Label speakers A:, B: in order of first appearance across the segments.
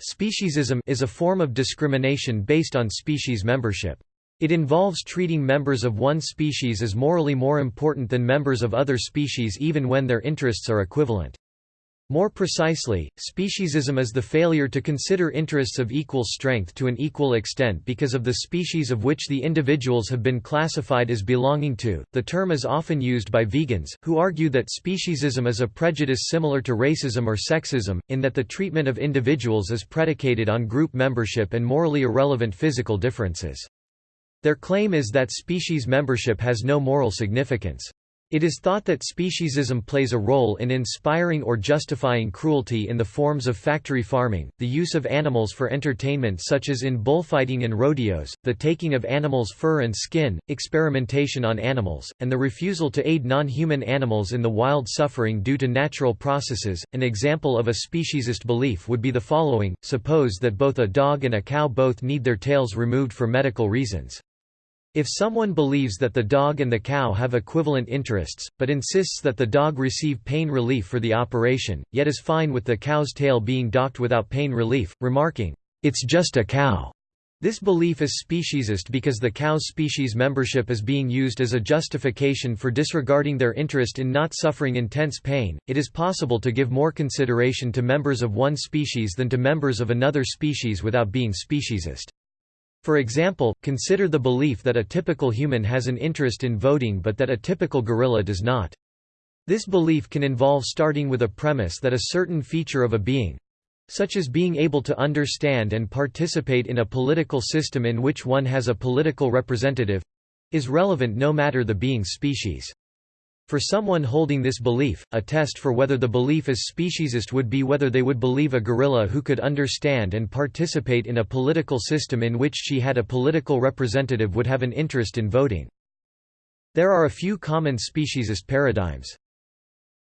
A: Speciesism is a form of discrimination based on species membership. It involves treating members of one species as morally more important than members of other species even when their interests are equivalent. More precisely, speciesism is the failure to consider interests of equal strength to an equal extent because of the species of which the individuals have been classified as belonging to. The term is often used by vegans, who argue that speciesism is a prejudice similar to racism or sexism, in that the treatment of individuals is predicated on group membership and morally irrelevant physical differences. Their claim is that species membership has no moral significance. It is thought that speciesism plays a role in inspiring or justifying cruelty in the forms of factory farming, the use of animals for entertainment such as in bullfighting and rodeos, the taking of animals' fur and skin, experimentation on animals, and the refusal to aid non-human animals in the wild suffering due to natural processes. An example of a speciesist belief would be the following, suppose that both a dog and a cow both need their tails removed for medical reasons. If someone believes that the dog and the cow have equivalent interests, but insists that the dog receive pain relief for the operation, yet is fine with the cow's tail being docked without pain relief, remarking, "'It's just a cow'", this belief is speciesist because the cow's species membership is being used as a justification for disregarding their interest in not suffering intense pain. It is possible to give more consideration to members of one species than to members of another species without being speciesist. For example, consider the belief that a typical human has an interest in voting but that a typical gorilla does not. This belief can involve starting with a premise that a certain feature of a being—such as being able to understand and participate in a political system in which one has a political representative—is relevant no matter the being's species. For someone holding this belief, a test for whether the belief is speciesist would be whether they would believe a gorilla who could understand and participate in a political system in which she had a political representative would have an interest in voting. There are a few common speciesist paradigms.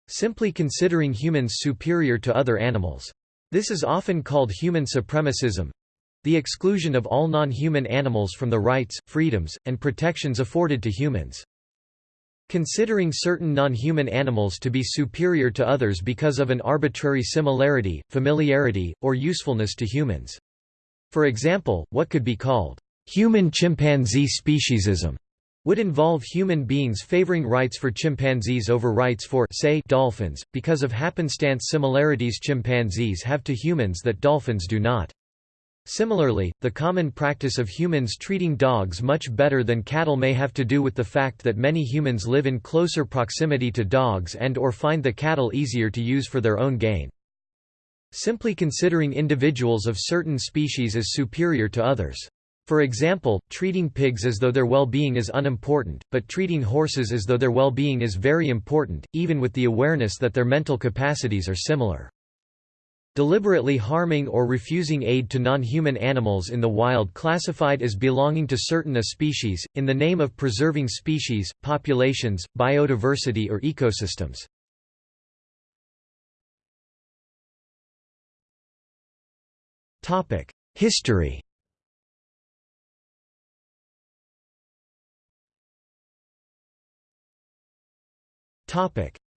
A: Simply considering humans superior to other animals. This is often called human supremacism—the exclusion of all non-human animals from the rights, freedoms, and protections afforded to humans. Considering certain non-human animals to be superior to others because of an arbitrary similarity, familiarity, or usefulness to humans. For example, what could be called human-chimpanzee speciesism would involve human beings favoring rights for chimpanzees over rights for say dolphins, because of happenstance similarities chimpanzees have to humans that dolphins do not. Similarly, the common practice of humans treating dogs much better than cattle may have to do with the fact that many humans live in closer proximity to dogs and or find the cattle easier to use for their own gain. Simply considering individuals of certain species as superior to others. For example, treating pigs as though their well-being is unimportant, but treating horses as though their well-being is very important, even with the awareness that their mental capacities are similar. Deliberately harming or refusing aid to non-human animals in the wild classified as belonging to certain a species, in the name of preserving species, populations, biodiversity or ecosystems. History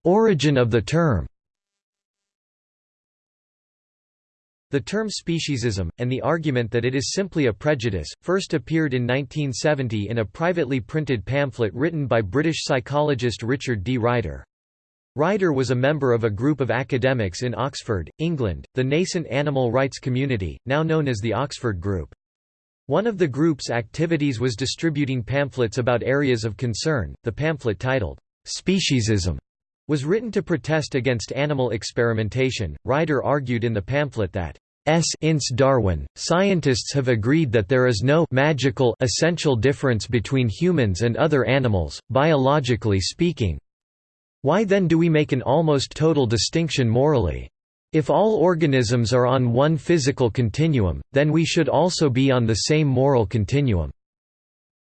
A: Origin of the term The term speciesism, and the argument that it is simply a prejudice, first appeared in 1970 in a privately printed pamphlet written by British psychologist Richard D. Ryder. Ryder was a member of a group of academics in Oxford, England, the nascent animal rights community, now known as the Oxford Group. One of the group's activities was distributing pamphlets about areas of concern. The pamphlet titled, Speciesism was written to protest against animal experimentation. Ryder argued in the pamphlet that since Darwin, scientists have agreed that there is no magical essential difference between humans and other animals, biologically speaking. Why then do we make an almost total distinction morally? If all organisms are on one physical continuum, then we should also be on the same moral continuum.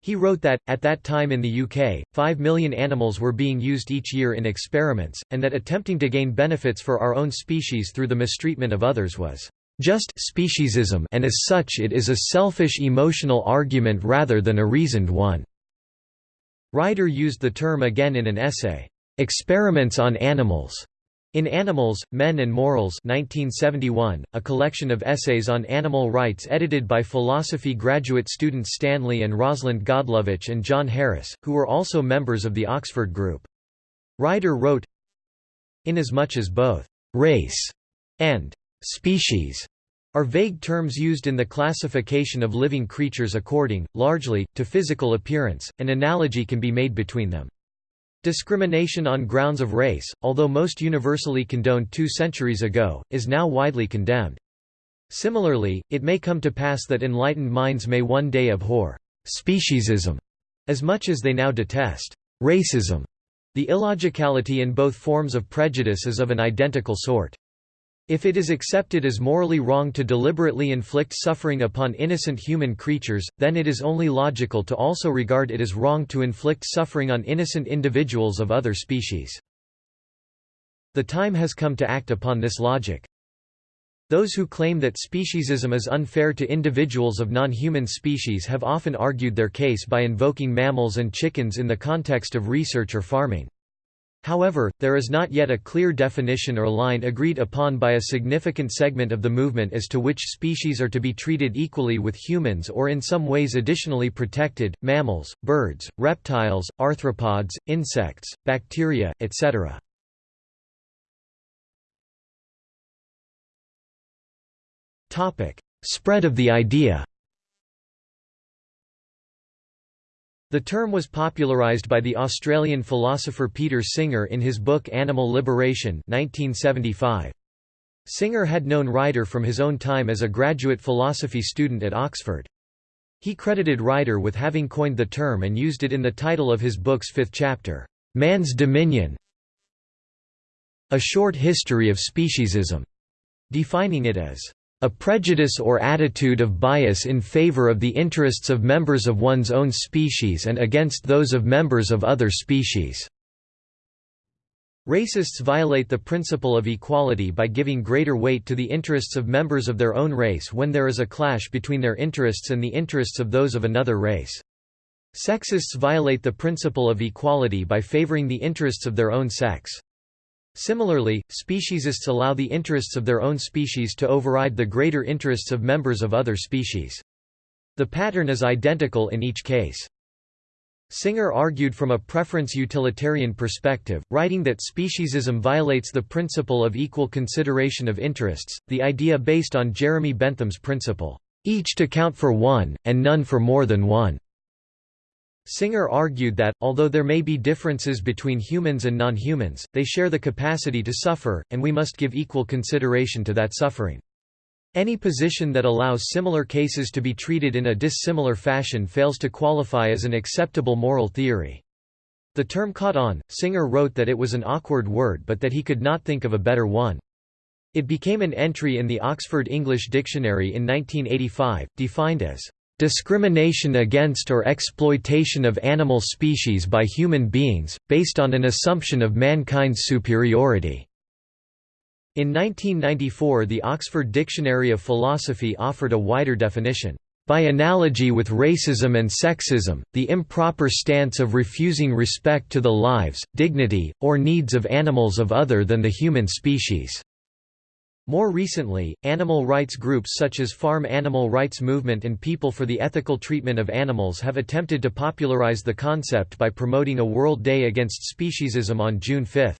A: He wrote that, at that time in the UK, 5 million animals were being used each year in experiments, and that attempting to gain benefits for our own species through the mistreatment of others was just speciesism and as such it is a selfish emotional argument rather than a reasoned one." Ryder used the term again in an essay, "'Experiments on Animals' In Animals, Men and Morals 1971, a collection of essays on animal rights edited by philosophy graduate students Stanley and Rosalind Godlovitch and John Harris, who were also members of the Oxford Group. Ryder wrote, Inasmuch as both «race» and «species» are vague terms used in the classification of living creatures according, largely, to physical appearance, an analogy can be made between them. Discrimination on grounds of race, although most universally condoned two centuries ago, is now widely condemned. Similarly, it may come to pass that enlightened minds may one day abhor speciesism as much as they now detest racism. The illogicality in both forms of prejudice is of an identical sort. If it is accepted as morally wrong to deliberately inflict suffering upon innocent human creatures, then it is only logical to also regard it as wrong to inflict suffering on innocent individuals of other species. The time has come to act upon this logic. Those who claim that speciesism is unfair to individuals of non-human species have often argued their case by invoking mammals and chickens in the context of research or farming. However, there is not yet a clear definition or line agreed upon by a significant segment of the movement as to which species are to be treated equally with humans or in some ways additionally protected, mammals, birds, reptiles, arthropods, insects, bacteria, etc. Spread of the idea The term was popularised by the Australian philosopher Peter Singer in his book Animal Liberation 1975. Singer had known Ryder from his own time as a graduate philosophy student at Oxford. He credited Ryder with having coined the term and used it in the title of his book's fifth chapter, Man's Dominion A Short History of Speciesism, defining it as a prejudice or attitude of bias in favor of the interests of members of one's own species and against those of members of other species. Racists violate the principle of equality by giving greater weight to the interests of members of their own race when there is a clash between their interests and the interests of those of another race. Sexists violate the principle of equality by favoring the interests of their own sex. Similarly, speciesists allow the interests of their own species to override the greater interests of members of other species. The pattern is identical in each case. Singer argued from a preference utilitarian perspective, writing that speciesism violates the principle of equal consideration of interests, the idea based on Jeremy Bentham's principle, each to count for one, and none for more than one. Singer argued that, although there may be differences between humans and non-humans, they share the capacity to suffer, and we must give equal consideration to that suffering. Any position that allows similar cases to be treated in a dissimilar fashion fails to qualify as an acceptable moral theory. The term caught on, Singer wrote that it was an awkward word but that he could not think of a better one. It became an entry in the Oxford English Dictionary in 1985, defined as Discrimination against or exploitation of animal species by human beings, based on an assumption of mankind's superiority. In 1994 the Oxford Dictionary of Philosophy offered a wider definition. By analogy with racism and sexism, the improper stance of refusing respect to the lives, dignity, or needs of animals of other than the human species. More recently, animal rights groups such as Farm Animal Rights Movement and People for the Ethical Treatment of Animals have attempted to popularize the concept by promoting a World Day Against Speciesism on June 5.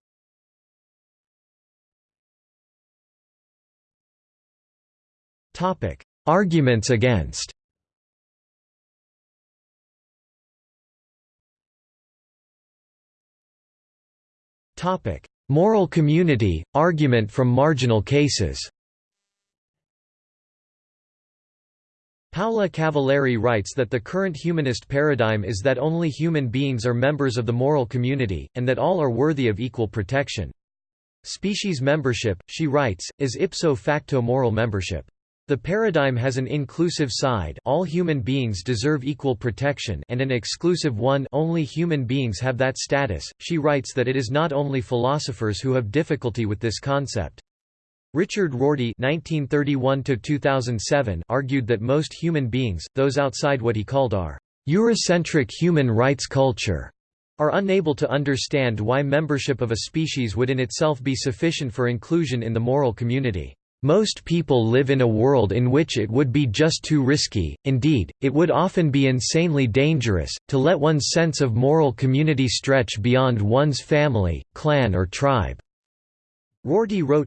A: Arguments against Topic: Moral community, argument from marginal cases Paola Cavalieri writes that the current humanist paradigm is that only human beings are members of the moral community, and that all are worthy of equal protection. Species membership, she writes, is ipso facto moral membership. The paradigm has an inclusive side all human beings deserve equal protection and an exclusive one only human beings have that status. She writes that it is not only philosophers who have difficulty with this concept. Richard Rorty (1931–2007) argued that most human beings, those outside what he called our Eurocentric human rights culture, are unable to understand why membership of a species would in itself be sufficient for inclusion in the moral community. Most people live in a world in which it would be just too risky, indeed, it would often be insanely dangerous, to let one's sense of moral community stretch beyond one's family, clan or tribe." Rorty wrote,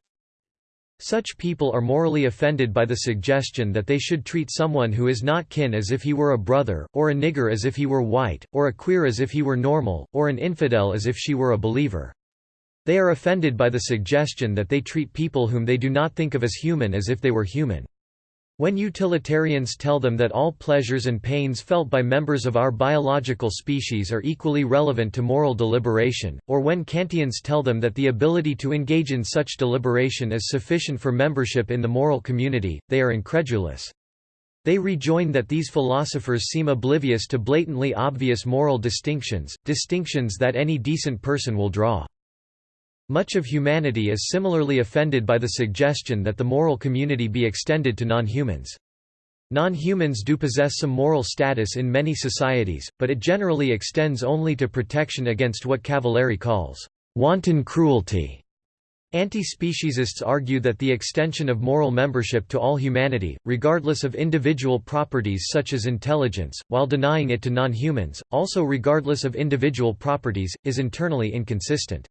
A: such people are morally offended by the suggestion that they should treat someone who is not kin as if he were a brother, or a nigger as if he were white, or a queer as if he were normal, or an infidel as if she were a believer. They are offended by the suggestion that they treat people whom they do not think of as human as if they were human. When utilitarians tell them that all pleasures and pains felt by members of our biological species are equally relevant to moral deliberation, or when Kantians tell them that the ability to engage in such deliberation is sufficient for membership in the moral community, they are incredulous. They rejoin that these philosophers seem oblivious to blatantly obvious moral distinctions, distinctions that any decent person will draw. Much of humanity is similarly offended by the suggestion that the moral community be extended to non-humans. Non-humans do possess some moral status in many societies, but it generally extends only to protection against what Cavalieri calls wanton cruelty. Anti-speciesists argue that the extension of moral membership to all humanity, regardless of individual properties such as intelligence, while denying it to non-humans, also regardless of individual properties, is internally inconsistent.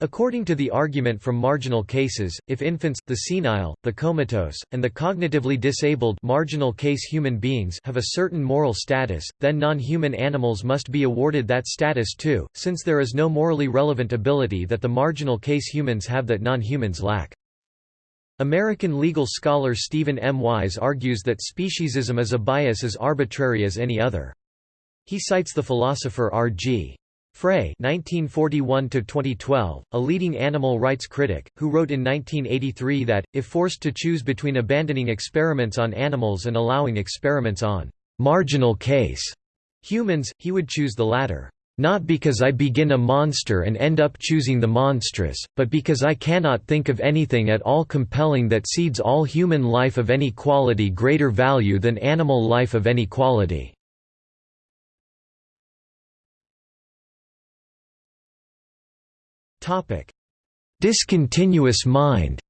A: According to the argument from marginal cases, if infants, the senile, the comatose, and the cognitively disabled marginal case human beings have a certain moral status, then non-human animals must be awarded that status too, since there is no morally relevant ability that the marginal case humans have that non-humans lack. American legal scholar Stephen M. Wise argues that speciesism is a bias as arbitrary as any other. He cites the philosopher R.G. Frey (1941–2012), a leading animal rights critic, who wrote in 1983 that, if forced to choose between abandoning experiments on animals and allowing experiments on marginal case humans, he would choose the latter. Not because I begin a monster and end up choosing the monstrous, but because I cannot think of anything at all compelling that cedes all human life of any quality greater value than animal life of any quality. Topic: Discontinuous mind.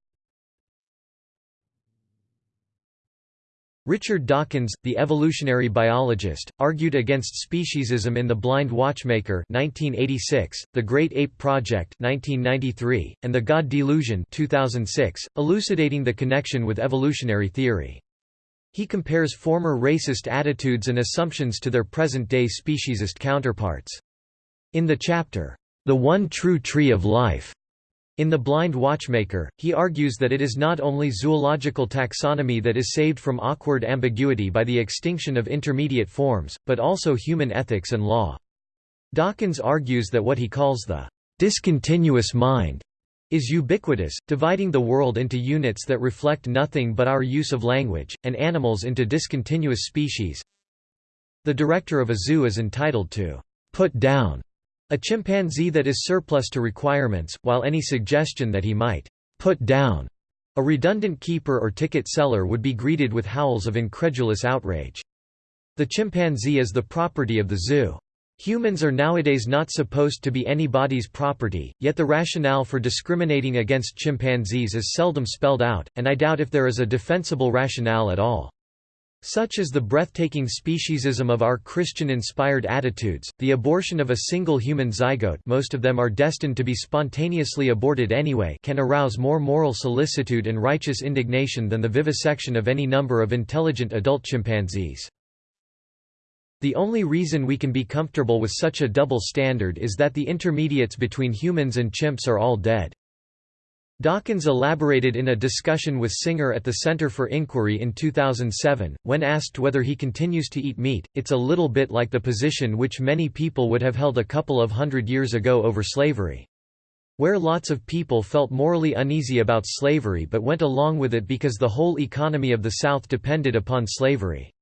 A: Richard Dawkins, the evolutionary biologist, argued against speciesism in The Blind Watchmaker 1986, The Great Ape Project 1993, and The God Delusion 2006, elucidating the connection with evolutionary theory. He compares former racist attitudes and assumptions to their present-day speciesist counterparts. In the chapter, the one true tree of life. In The Blind Watchmaker, he argues that it is not only zoological taxonomy that is saved from awkward ambiguity by the extinction of intermediate forms, but also human ethics and law. Dawkins argues that what he calls the discontinuous mind is ubiquitous, dividing the world into units that reflect nothing but our use of language, and animals into discontinuous species. The director of a zoo is entitled to put down a chimpanzee that is surplus to requirements, while any suggestion that he might put down a redundant keeper or ticket seller would be greeted with howls of incredulous outrage. The chimpanzee is the property of the zoo. Humans are nowadays not supposed to be anybody's property, yet the rationale for discriminating against chimpanzees is seldom spelled out, and I doubt if there is a defensible rationale at all. Such is the breathtaking speciesism of our Christian-inspired attitudes, the abortion of a single human zygote most of them are destined to be spontaneously aborted anyway can arouse more moral solicitude and righteous indignation than the vivisection of any number of intelligent adult chimpanzees. The only reason we can be comfortable with such a double standard is that the intermediates between humans and chimps are all dead. Dawkins elaborated in a discussion with Singer at the Center for Inquiry in 2007, when asked whether he continues to eat meat, it's a little bit like the position which many people would have held a couple of hundred years ago over slavery. Where lots of people felt morally uneasy about slavery but went along with it because the whole economy of the South depended upon slavery.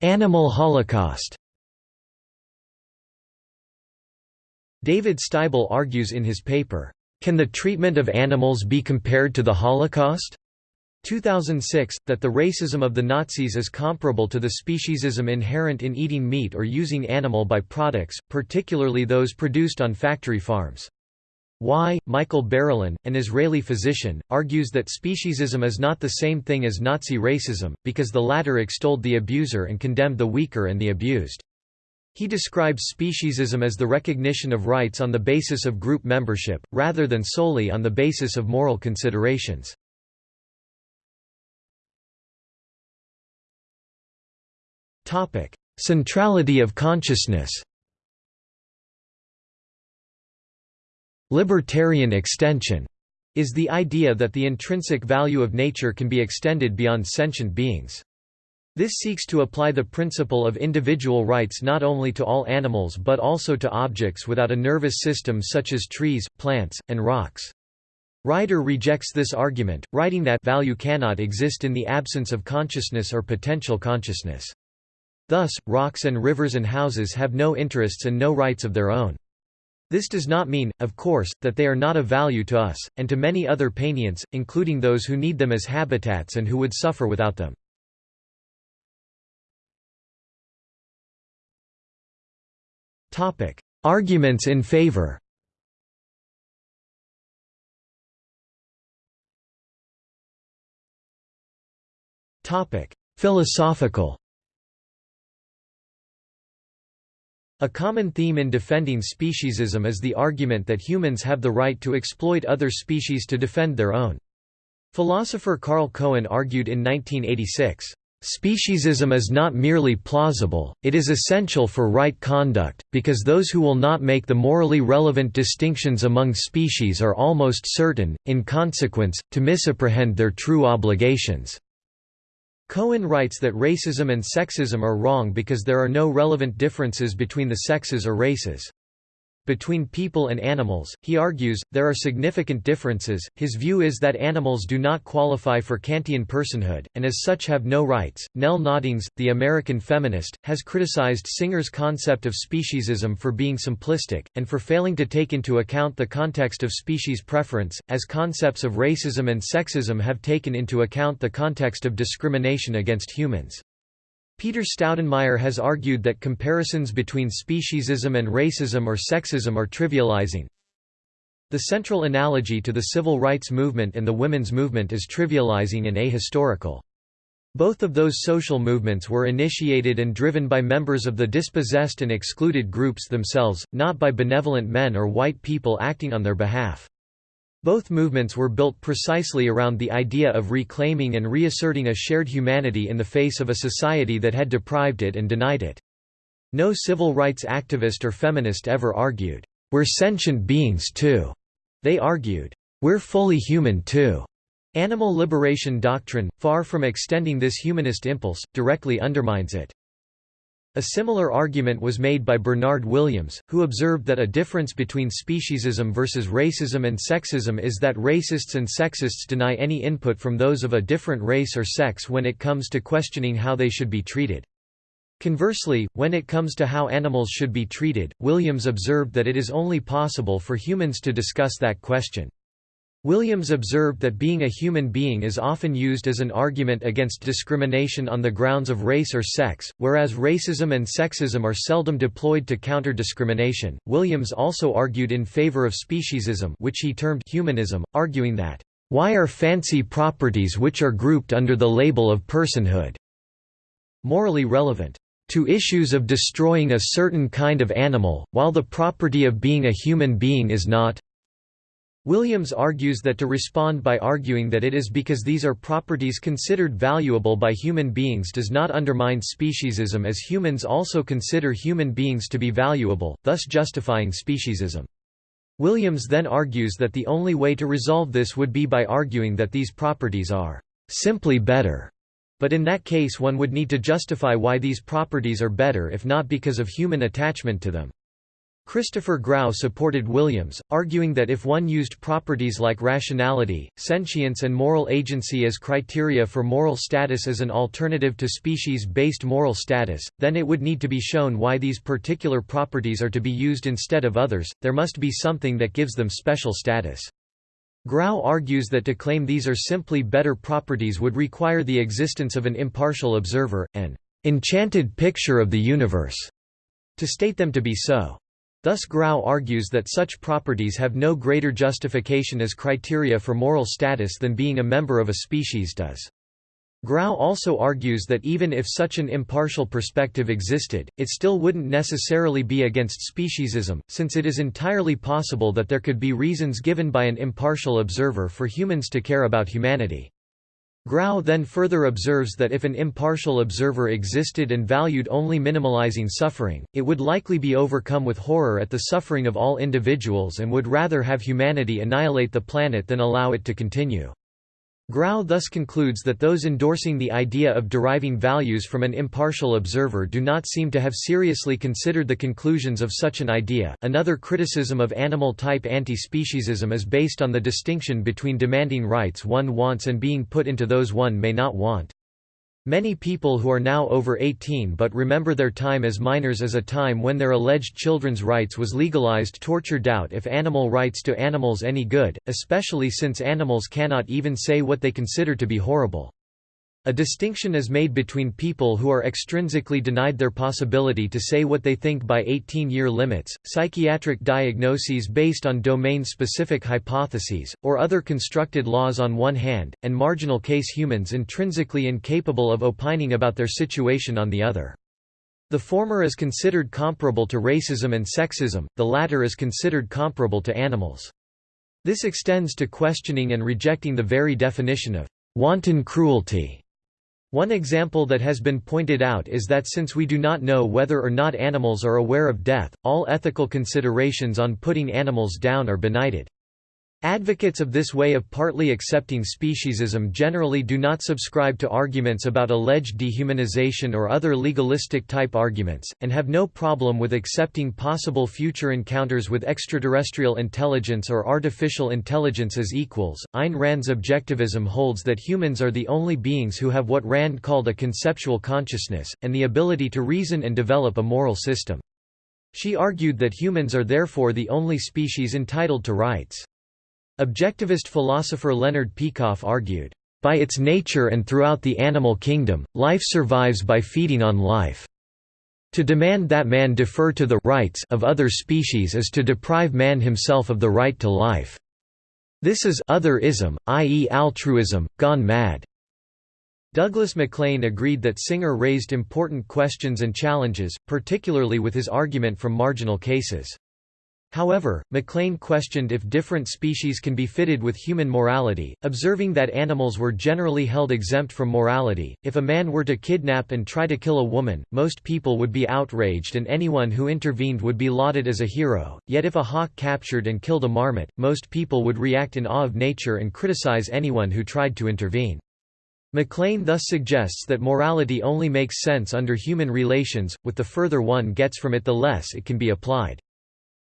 A: Animal holocaust David Sztybel argues in his paper, "Can the treatment of animals be compared to the Holocaust?" 2006, that the racism of the Nazis is comparable to the speciesism inherent in eating meat or using animal by-products, particularly those produced on factory farms. Y. Michael Barilan, an Israeli physician, argues that speciesism is not the same thing as Nazi racism, because the latter extolled the abuser and condemned the weaker and the abused. He describes speciesism as the recognition of rights on the basis of group membership, rather than solely on the basis of moral considerations. Centrality of consciousness. Libertarian extension is the idea that the intrinsic value of nature can be extended beyond sentient beings. This seeks to apply the principle of individual rights not only to all animals but also to objects without a nervous system such as trees, plants, and rocks. Ryder rejects this argument, writing that value cannot exist in the absence of consciousness or potential consciousness. Thus, rocks and rivers and houses have no interests and no rights of their own. This does not mean, of course, that they are not of value to us, and to many other painients, including those who need them as habitats and who would suffer without them. Arguments in favor. Philosophical. A common theme in defending speciesism is the argument that humans have the right to exploit other species to defend their own. Philosopher Carl Cohen argued in 1986, Speciesism is not merely plausible, it is essential for right conduct, because those who will not make the morally relevant distinctions among species are almost certain, in consequence, to misapprehend their true obligations. Cohen writes that racism and sexism are wrong because there are no relevant differences between the sexes or races. Between people and animals, he argues, there are significant differences. His view is that animals do not qualify for Kantian personhood, and as such have no rights. Nell Noddings, the American feminist, has criticized Singer's concept of speciesism for being simplistic, and for failing to take into account the context of species preference, as concepts of racism and sexism have taken into account the context of discrimination against humans. Peter Staudenmeier has argued that comparisons between speciesism and racism or sexism are trivializing. The central analogy to the civil rights movement and the women's movement is trivializing and ahistorical. Both of those social movements were initiated and driven by members of the dispossessed and excluded groups themselves, not by benevolent men or white people acting on their behalf. Both movements were built precisely around the idea of reclaiming and reasserting a shared humanity in the face of a society that had deprived it and denied it. No civil rights activist or feminist ever argued, "'We're sentient beings too'." They argued, "'We're fully human too'." Animal liberation doctrine, far from extending this humanist impulse, directly undermines it. A similar argument was made by Bernard Williams, who observed that a difference between speciesism versus racism and sexism is that racists and sexists deny any input from those of a different race or sex when it comes to questioning how they should be treated. Conversely, when it comes to how animals should be treated, Williams observed that it is only possible for humans to discuss that question. Williams observed that being a human being is often used as an argument against discrimination on the grounds of race or sex, whereas racism and sexism are seldom deployed to counter discrimination. Williams also argued in favor of speciesism, which he termed humanism, arguing that, Why are fancy properties which are grouped under the label of personhood morally relevant? to issues of destroying a certain kind of animal, while the property of being a human being is not, Williams argues that to respond by arguing that it is because these are properties considered valuable by human beings does not undermine speciesism as humans also consider human beings to be valuable, thus justifying speciesism. Williams then argues that the only way to resolve this would be by arguing that these properties are simply better, but in that case one would need to justify why these properties are better if not because of human attachment to them. Christopher Grau supported Williams, arguing that if one used properties like rationality, sentience and moral agency as criteria for moral status as an alternative to species-based moral status, then it would need to be shown why these particular properties are to be used instead of others, there must be something that gives them special status. Grau argues that to claim these are simply better properties would require the existence of an impartial observer, an enchanted picture of the universe, to state them to be so. Thus Grau argues that such properties have no greater justification as criteria for moral status than being a member of a species does. Grau also argues that even if such an impartial perspective existed, it still wouldn't necessarily be against speciesism, since it is entirely possible that there could be reasons given by an impartial observer for humans to care about humanity. Grau then further observes that if an impartial observer existed and valued only minimalizing suffering, it would likely be overcome with horror at the suffering of all individuals and would rather have humanity annihilate the planet than allow it to continue. Grau thus concludes that those endorsing the idea of deriving values from an impartial observer do not seem to have seriously considered the conclusions of such an idea. Another criticism of animal type anti speciesism is based on the distinction between demanding rights one wants and being put into those one may not want. Many people who are now over 18 but remember their time as minors as a time when their alleged children's rights was legalized torture doubt if animal rights to animals any good, especially since animals cannot even say what they consider to be horrible. A distinction is made between people who are extrinsically denied their possibility to say what they think by 18-year limits, psychiatric diagnoses based on domain-specific hypotheses, or other constructed laws on one hand, and marginal case humans intrinsically incapable of opining about their situation on the other. The former is considered comparable to racism and sexism, the latter is considered comparable to animals. This extends to questioning and rejecting the very definition of wanton cruelty one example that has been pointed out is that since we do not know whether or not animals are aware of death, all ethical considerations on putting animals down are benighted. Advocates of this way of partly accepting speciesism generally do not subscribe to arguments about alleged dehumanization or other legalistic type arguments, and have no problem with accepting possible future encounters with extraterrestrial intelligence or artificial intelligence as equals. Ayn Rand's objectivism holds that humans are the only beings who have what Rand called a conceptual consciousness, and the ability to reason and develop a moral system. She argued that humans are therefore the only species entitled to rights. Objectivist philosopher Leonard Peikoff argued, "...by its nature and throughout the animal kingdom, life survives by feeding on life. To demand that man defer to the rights of other species is to deprive man himself of the right to life. This is otherism, i.e. altruism, gone mad." Douglas Maclean agreed that Singer raised important questions and challenges, particularly with his argument from marginal cases. However, Maclean questioned if different species can be fitted with human morality, observing that animals were generally held exempt from morality. If a man were to kidnap and try to kill a woman, most people would be outraged and anyone who intervened would be lauded as a hero, yet if a hawk captured and killed a marmot, most people would react in awe of nature and criticize anyone who tried to intervene. Maclean thus suggests that morality only makes sense under human relations, with the further one gets from it the less it can be applied.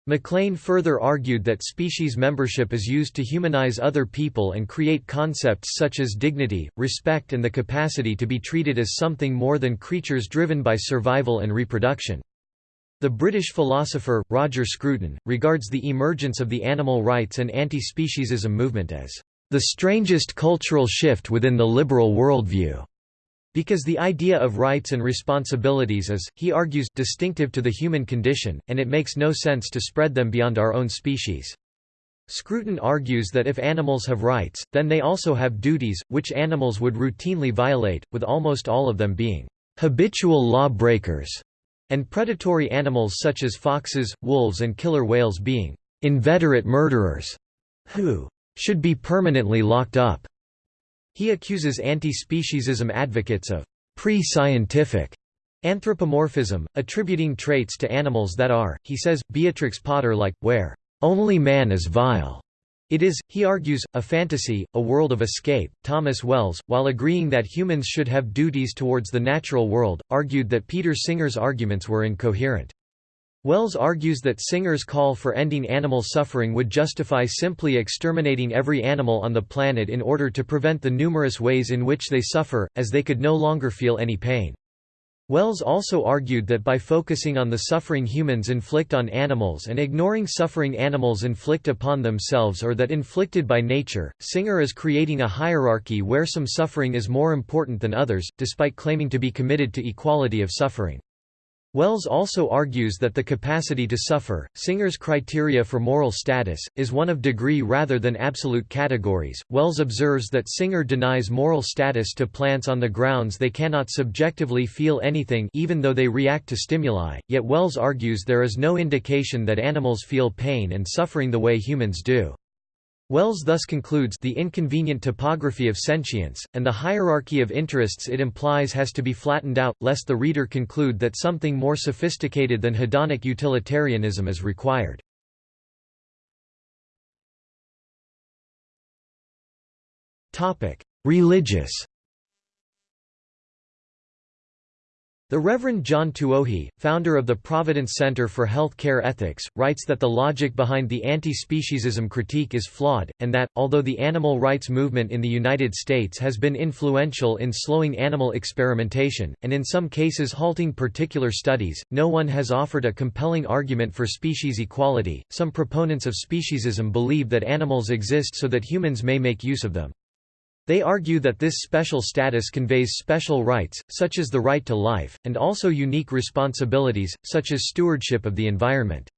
A: Maclean further argued that species membership is used to humanize other people and create concepts such as dignity, respect and the capacity to be treated as something more than creatures driven by survival and reproduction. The British philosopher, Roger Scruton, regards the emergence of the animal rights and anti-speciesism movement as the strangest cultural shift within the liberal worldview. Because the idea of rights and responsibilities is, he argues, distinctive to the human condition, and it makes no sense to spread them beyond our own species. Scruton argues that if animals have rights, then they also have duties, which animals would routinely violate, with almost all of them being habitual law breakers, and predatory animals such as foxes, wolves and killer whales being inveterate murderers, who should be permanently locked up. He accuses anti-speciesism advocates of pre-scientific anthropomorphism, attributing traits to animals that are, he says, Beatrix Potter-like, where only man is vile. It is, he argues, a fantasy, a world of escape. Thomas Wells, while agreeing that humans should have duties towards the natural world, argued that Peter Singer's arguments were incoherent. Wells argues that Singer's call for ending animal suffering would justify simply exterminating every animal on the planet in order to prevent the numerous ways in which they suffer, as they could no longer feel any pain. Wells also argued that by focusing on the suffering humans inflict on animals and ignoring suffering animals inflict upon themselves or that inflicted by nature, Singer is creating a hierarchy where some suffering is more important than others, despite claiming to be committed to equality of suffering. Wells also argues that the capacity to suffer, Singer's criteria for moral status, is one of degree rather than absolute categories. Wells observes that Singer denies moral status to plants on the grounds they cannot subjectively feel anything even though they react to stimuli, yet Wells argues there is no indication that animals feel pain and suffering the way humans do. Wells thus concludes the inconvenient topography of sentience, and the hierarchy of interests it implies has to be flattened out, lest the reader conclude that something more sophisticated than hedonic utilitarianism is required. Religious The Reverend John Tuohy, founder of the Providence Center for Health Care Ethics, writes that the logic behind the anti-speciesism critique is flawed, and that, although the animal rights movement in the United States has been influential in slowing animal experimentation, and in some cases halting particular studies, no one has offered a compelling argument for species equality. Some proponents of speciesism believe that animals exist so that humans may make use of them. They argue that this special status conveys special rights, such as the right to life, and also unique responsibilities, such as stewardship of the environment.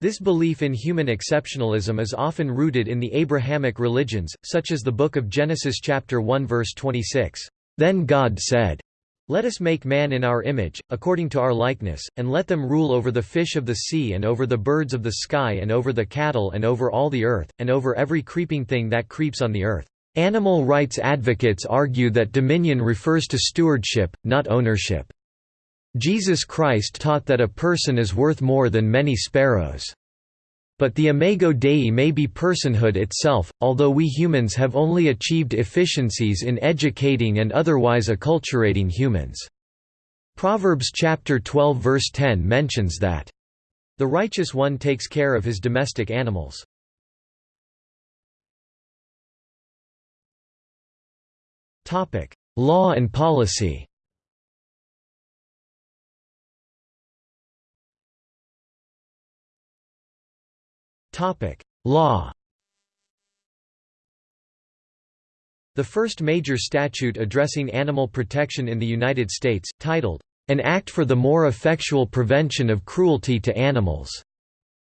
A: This belief in human exceptionalism is often rooted in the Abrahamic religions, such as the Book of Genesis chapter 1 verse 26. Then God said, Let us make man in our image, according to our likeness, and let them rule over the fish of the sea and over the birds of the sky and over the cattle and over all the earth, and over every creeping thing that creeps on the earth. Animal rights advocates argue that dominion refers to stewardship, not ownership. Jesus Christ taught that a person is worth more than many sparrows. But the imago Dei may be personhood itself, although we humans have only achieved efficiencies in educating and otherwise acculturating humans. Proverbs chapter 12 verse 10 mentions that, "...the righteous one takes care of his domestic animals." Topic: Law and policy. Topic: Law. The first major statute addressing animal protection in the United States, titled, An Act for the More Effectual Prevention of Cruelty to Animals,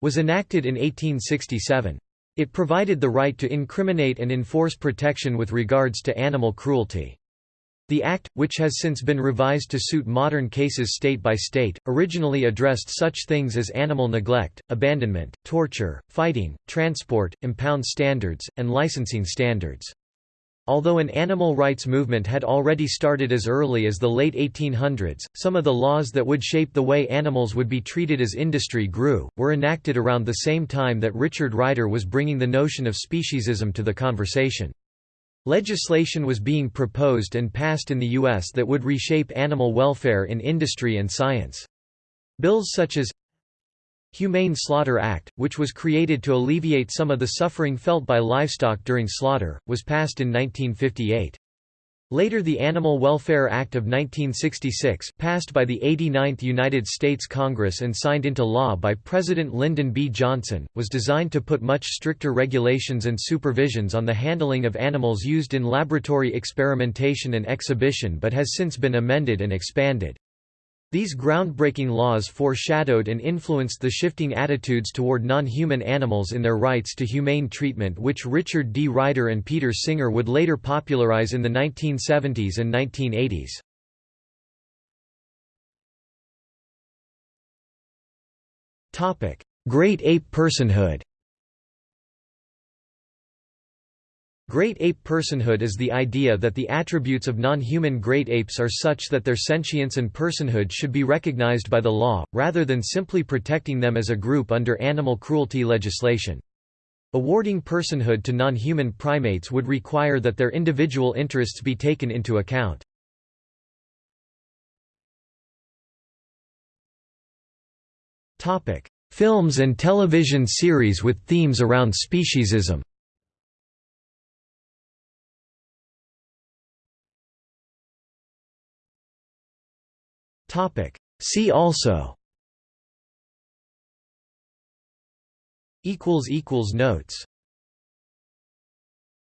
A: was enacted in 1867. It provided the right to incriminate and enforce protection with regards to animal cruelty. The Act, which has since been revised to suit modern cases state by state, originally addressed such things as animal neglect, abandonment, torture, fighting, transport, impound standards, and licensing standards. Although an animal rights movement had already started as early as the late 1800s, some of the laws that would shape the way animals would be treated as industry grew, were enacted around the same time that Richard Ryder was bringing the notion of speciesism to the conversation. Legislation was being proposed and passed in the U.S. that would reshape animal welfare in industry and science. Bills such as Humane Slaughter Act, which was created to alleviate some of the suffering felt by livestock during slaughter, was passed in 1958. Later the Animal Welfare Act of 1966 passed by the 89th United States Congress and signed into law by President Lyndon B. Johnson, was designed to put much stricter regulations and supervisions on the handling of animals used in laboratory experimentation and exhibition but has since been amended and expanded. These groundbreaking laws foreshadowed and influenced the shifting attitudes toward non-human animals in their rights to humane treatment which Richard D. Ryder and Peter Singer would later popularize in the 1970s and 1980s. Great ape personhood Great ape personhood is the idea that the attributes of non-human great apes are such that their sentience and personhood should be recognized by the law, rather than simply protecting them as a group under animal cruelty legislation. Awarding personhood to non-human primates would require that their individual interests be taken into account. Films and television series with themes around speciesism See also. Equals equals Notes